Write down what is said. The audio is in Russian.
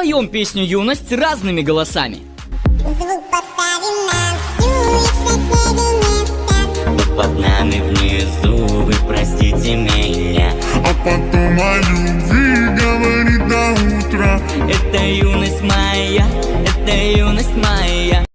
Споем песню «Юность» разными голосами. Звук поставим на всю, и под нами внизу, вы простите меня А потом о любви говорит до утра Это юность моя, это юность моя.